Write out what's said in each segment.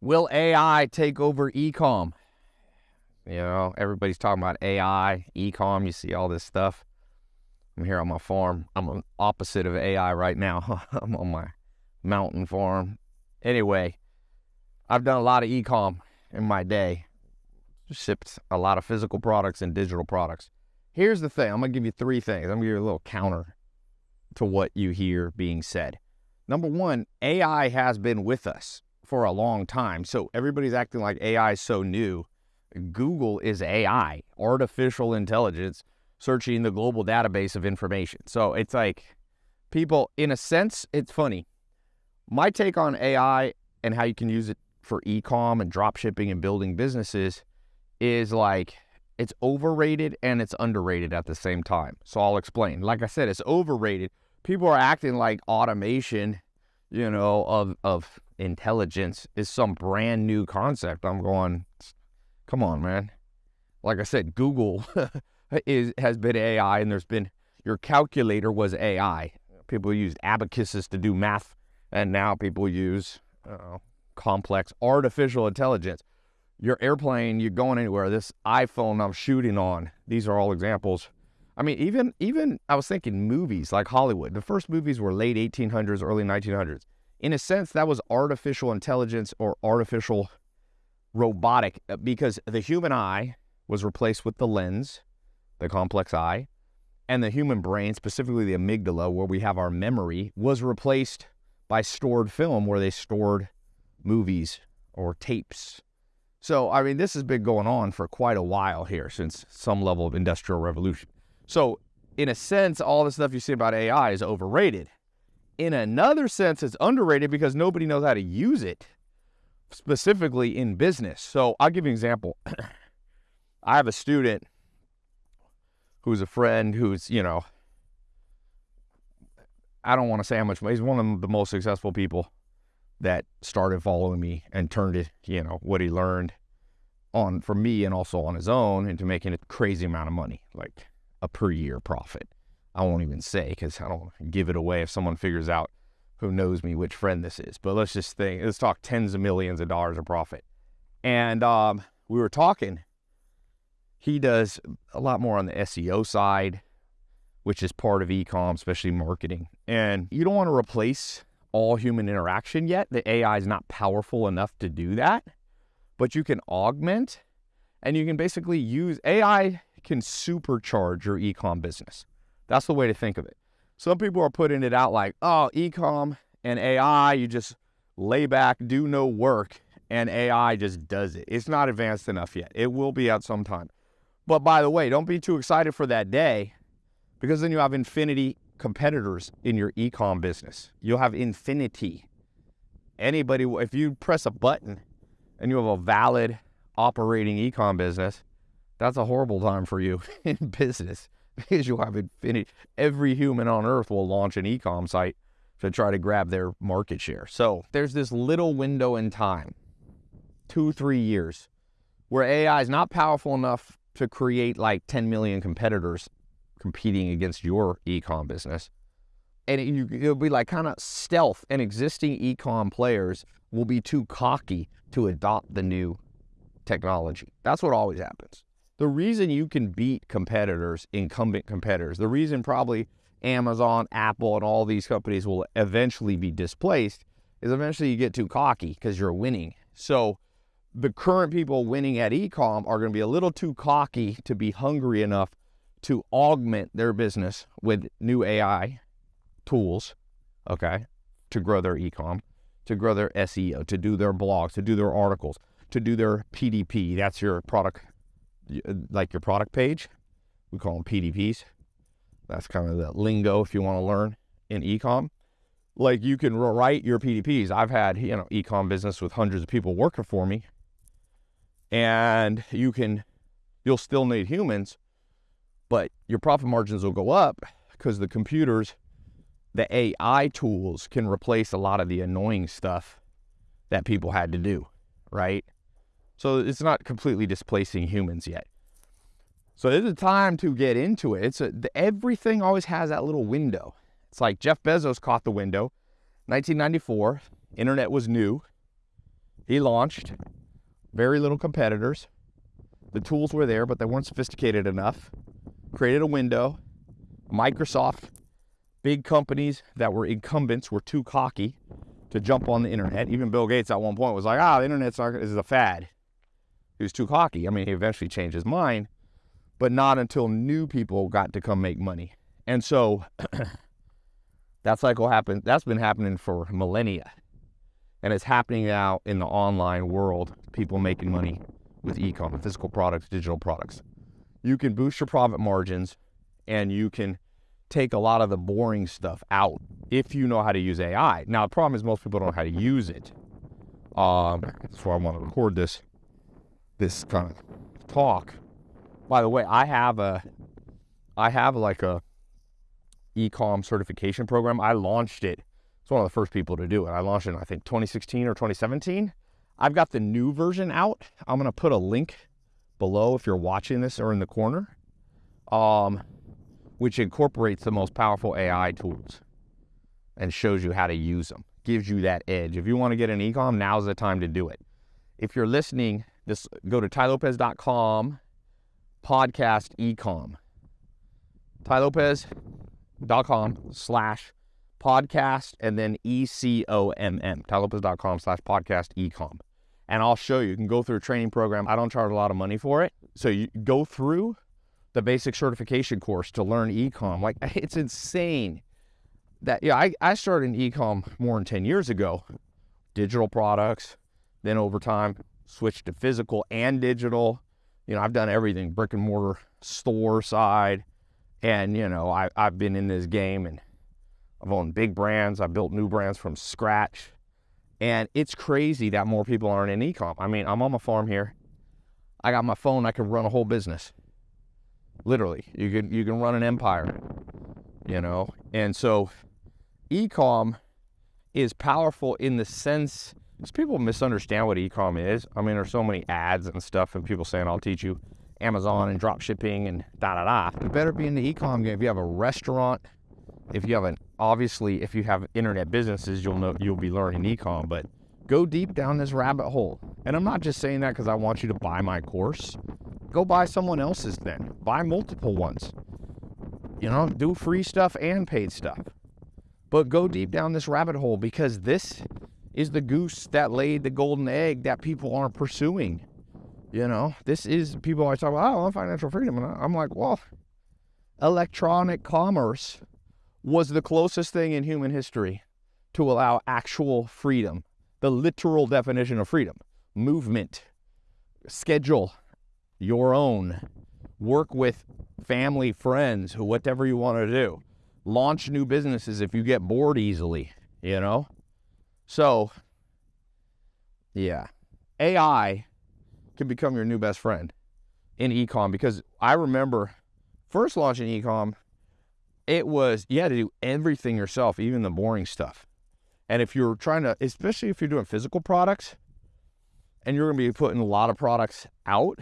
Will AI take over ecom? You know, everybody's talking about AI, ecom. You see all this stuff. I'm here on my farm. I'm opposite of AI right now. I'm on my mountain farm. Anyway, I've done a lot of ecom in my day. Shipped a lot of physical products and digital products. Here's the thing. I'm gonna give you three things. I'm gonna give you a little counter to what you hear being said. Number one, AI has been with us for a long time. So everybody's acting like AI is so new. Google is AI, artificial intelligence, searching the global database of information. So it's like people, in a sense, it's funny. My take on AI and how you can use it for e-com and drop shipping and building businesses is like it's overrated and it's underrated at the same time. So I'll explain. Like I said, it's overrated. People are acting like automation, you know, of of intelligence is some brand new concept. I'm going, come on, man. Like I said, Google is has been AI, and there's been your calculator was AI. People used abacuses to do math, and now people use uh, complex artificial intelligence. Your airplane, you're going anywhere. This iPhone I'm shooting on. These are all examples. I mean, even even I was thinking movies like Hollywood. The first movies were late 1800s, early 1900s in a sense, that was artificial intelligence or artificial robotic uh, because the human eye was replaced with the lens, the complex eye, and the human brain, specifically the amygdala, where we have our memory, was replaced by stored film where they stored movies or tapes. So, I mean, this has been going on for quite a while here since some level of industrial revolution. So, in a sense, all the stuff you see about AI is overrated in another sense, it's underrated because nobody knows how to use it, specifically in business. So I'll give you an example. I have a student who's a friend who's, you know, I don't want to say how much, he's one of the most successful people that started following me and turned it, you know, what he learned on for me and also on his own into making a crazy amount of money, like a per year profit. I won't even say because I don't give it away if someone figures out who knows me which friend this is. But let's just think, let's talk tens of millions of dollars of profit. And um, we were talking. He does a lot more on the SEO side, which is part of ecom, especially marketing. And you don't want to replace all human interaction yet. The AI is not powerful enough to do that, but you can augment and you can basically use AI can supercharge your ecom business. That's the way to think of it. Some people are putting it out like, oh, ecom and AI, you just lay back, do no work, and AI just does it. It's not advanced enough yet. It will be out sometime. But by the way, don't be too excited for that day because then you have infinity competitors in your ecom business. You'll have infinity. Anybody, if you press a button and you have a valid operating ecom business, that's a horrible time for you in business because you'll have infinity. Every human on earth will launch an ecom site to try to grab their market share. So there's this little window in time, two, three years, where AI is not powerful enough to create like 10 million competitors competing against your ecom business. And it, will be like kind of stealth, and existing ecom players will be too cocky to adopt the new technology. That's what always happens. The reason you can beat competitors, incumbent competitors, the reason probably Amazon, Apple, and all these companies will eventually be displaced is eventually you get too cocky because you're winning. So the current people winning at ecom are going to be a little too cocky to be hungry enough to augment their business with new AI tools, okay, to grow their ecom, to grow their SEO, to do their blogs, to do their articles, to do their PDP. That's your product Uh, like your product page. We call them PDPs. That's kind of the lingo if you want to learn in ecom. Like you can write your PDPs. I've had, you know, ecom business with hundreds of people working for me. And you can, you'll still need humans, but your profit margins will go up because the computers, the AI tools can replace a lot of the annoying stuff that people had to do, right? So it's not completely displacing humans yet. So it's a time to get into it. It's a, everything always has that little window. It's like Jeff Bezos caught the window. 1994, internet was new. He launched very little competitors. The tools were there, but they weren't sophisticated enough. Created a window. Microsoft, big companies that were incumbents were too cocky to jump on the internet. Even Bill Gates at one point was like, ah, the internet's not, is a fad. He was too cocky. I mean, he eventually changed his mind, but not until new people got to come make money. And so that cycle happened. That's been happening for millennia. And it's happening now in the online world, people making money with e-com, physical products, digital products. You can boost your profit margins and you can take a lot of the boring stuff out if you know how to use AI. Now, the problem is most people don't know how to use it. Um, that's why I want to record this, this kind of talk. By the way, I have a, I have like a ecom certification program. I launched it. It's one of the first people to do it. I launched it in, I think, 2016 or 2017. I've got the new version out. I'm going to put a link below if you're watching this or in the corner, um, which incorporates the most powerful AI tools and shows you how to use them. Gives you that edge. If you want to get an ecom, now's the time to do it. If you're listening, just go to tailopez.com, podcast ecom. tailopez.com slash podcast and then E-C-O-M-M, tailopez.com slash podcast ecom. And I'll show you. You can go through a training program. I don't charge a lot of money for it. So you go through the basic certification course to learn ecom. Like it's insane that yeah, I, I started in ecom more than 10 years ago. Digital products, then over time switched to physical and digital. You know, I've done everything, brick and mortar store side. And, you know, I, I've been in this game and I've owned big brands. I built new brands from scratch. And it's crazy that more people aren't in ecom. I mean, I'm on my farm here. I got my phone, I can run a whole business. Literally. You can you can run an empire. You know? And so ecom is powerful in the sense because people misunderstand what ecom is. I mean, there's so many ads and stuff, and people saying, I'll teach you Amazon and drop shipping and da da da. You better be in the ecom game. If you have a restaurant, if you have an obviously, if you have internet businesses, you'll know you'll be learning ecom, but go deep down this rabbit hole. And I'm not just saying that because I want you to buy my course. Go buy someone else's then. Buy multiple ones. You know, do free stuff and paid stuff. But go deep down this rabbit hole because this is the goose that laid the golden egg that people aren't pursuing. You know, this is people always talk about, oh, I want financial freedom. And I'm like, well, electronic commerce was the closest thing in human history to allow actual freedom, the literal definition of freedom movement, schedule your own, work with family, friends, whatever you want to do launch new businesses if you get bored easily, you know? So, yeah, AI can become your new best friend in ecom because I remember first launching ecom, it was you had to do everything yourself, even the boring stuff. And if you're trying to, especially if you're doing physical products and you're going to be putting a lot of products out,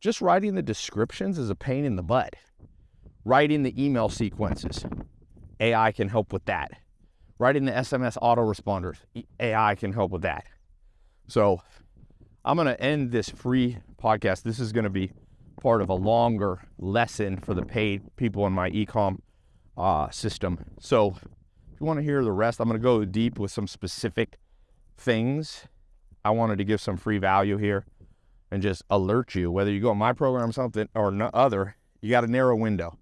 just writing the descriptions is a pain in the butt writing the email sequences. AI can help with that. Writing the SMS autoresponders. AI can help with that. So I'm going to end this free podcast. This is going to be part of a longer lesson for the paid people in my ecom uh, system. So if you want to hear the rest, I'm going to go deep with some specific things. I wanted to give some free value here and just alert you whether you go on my program or something or no other you got a narrow window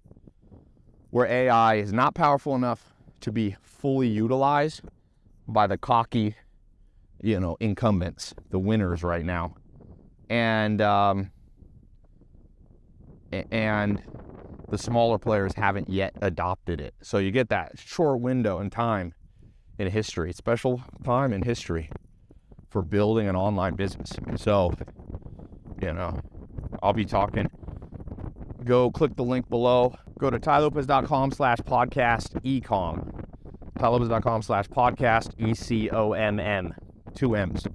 where AI is not powerful enough to be fully utilized by the cocky, you know, incumbents, the winners right now, and um, and the smaller players haven't yet adopted it. So you get that short window in time in history, special time in history for building an online business. So, you know, I'll be talking. Go click the link below go to tailopez.com slash podcast ecom. tailopez.com slash podcast E C O M M, two M's.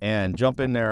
And jump in there,